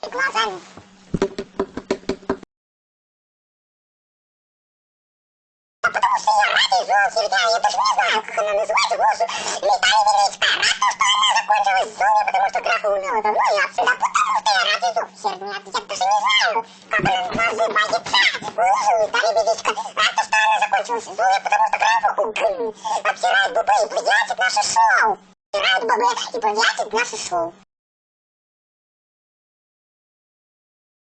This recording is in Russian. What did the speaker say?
И глазами. А потому что я ради и зол. Я даже не знаю, как она называется. Голос Виталий Медведь а рад, что она закончилась злой, потому что графа умела давно. Я всегда потому что я ради и зол. Я даже не знаю, как она называется. Голос Виталий Медведь рад, что она закончилась злой, потому что графа обсирает бубы и приятит наше шоу. Обсирает бубы и приятит наше шоу.